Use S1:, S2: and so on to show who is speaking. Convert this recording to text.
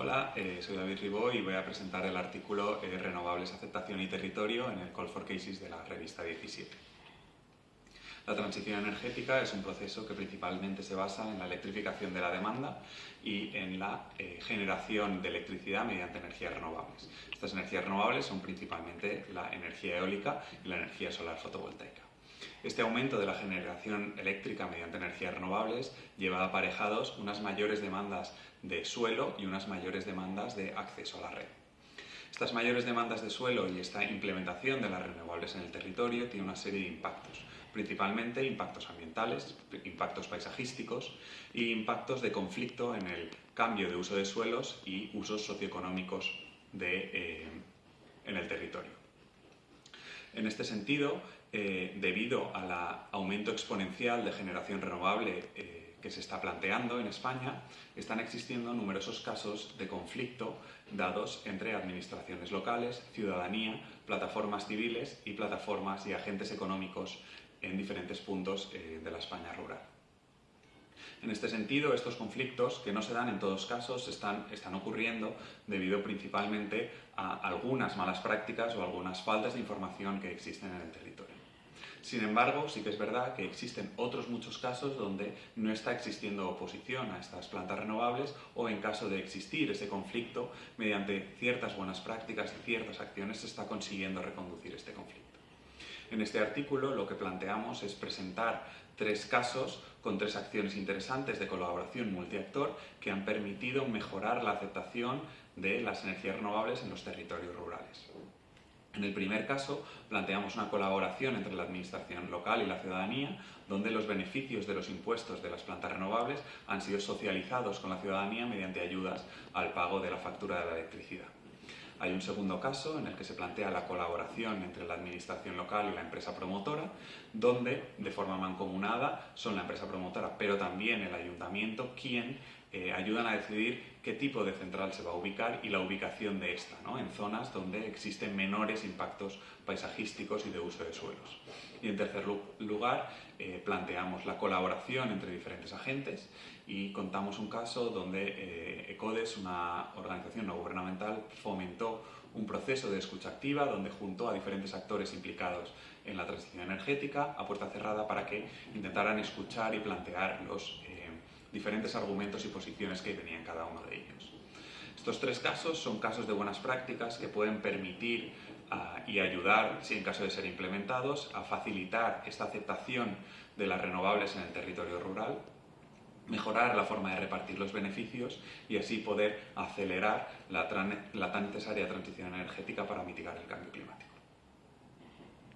S1: Hola, eh, soy David Ribó y voy a presentar el artículo eh, Renovables, Aceptación y Territorio en el Call for Cases de la revista 17. La transición energética es un proceso que principalmente se basa en la electrificación de la demanda y en la eh, generación de electricidad mediante energías renovables. Estas energías renovables son principalmente la energía eólica y la energía solar fotovoltaica. Este aumento de la generación eléctrica mediante energías renovables lleva aparejados unas mayores demandas de suelo y unas mayores demandas de acceso a la red. Estas mayores demandas de suelo y esta implementación de las renovables en el territorio tiene una serie de impactos, principalmente impactos ambientales, impactos paisajísticos e impactos de conflicto en el cambio de uso de suelos y usos socioeconómicos eh, en el territorio. En este sentido, eh, debido al aumento exponencial de generación renovable eh, que se está planteando en España, están existiendo numerosos casos de conflicto dados entre administraciones locales, ciudadanía, plataformas civiles y plataformas y agentes económicos en diferentes puntos eh, de la España rural. En este sentido, estos conflictos, que no se dan en todos casos, están, están ocurriendo debido principalmente a algunas malas prácticas o algunas faltas de información que existen en el territorio. Sin embargo, sí que es verdad que existen otros muchos casos donde no está existiendo oposición a estas plantas renovables o en caso de existir ese conflicto, mediante ciertas buenas prácticas y ciertas acciones se está consiguiendo reconducir este conflicto. En este artículo lo que planteamos es presentar tres casos con tres acciones interesantes de colaboración multiactor que han permitido mejorar la aceptación de las energías renovables en los territorios rurales. En el primer caso, planteamos una colaboración entre la administración local y la ciudadanía, donde los beneficios de los impuestos de las plantas renovables han sido socializados con la ciudadanía mediante ayudas al pago de la factura de la electricidad. Hay un segundo caso en el que se plantea la colaboración entre la administración local y la empresa promotora, donde de forma mancomunada son la empresa promotora, pero también el ayuntamiento quien eh, ayudan a decidir qué tipo de central se va a ubicar y la ubicación de esta, ¿no? en zonas donde existen menores impactos paisajísticos y de uso de suelos. Y en tercer lugar, eh, planteamos la colaboración entre diferentes agentes y contamos un caso donde eh, ECODES, una organización no gubernamental, fomentó un proceso de escucha activa donde juntó a diferentes actores implicados en la transición energética a puerta cerrada para que intentaran escuchar y plantear los diferentes argumentos y posiciones que tenían cada uno de ellos. Estos tres casos son casos de buenas prácticas que pueden permitir ah, y ayudar, si en caso de ser implementados, a facilitar esta aceptación de las renovables en el territorio rural, mejorar la forma de repartir los beneficios y así poder acelerar la tan necesaria transición energética para mitigar el cambio climático.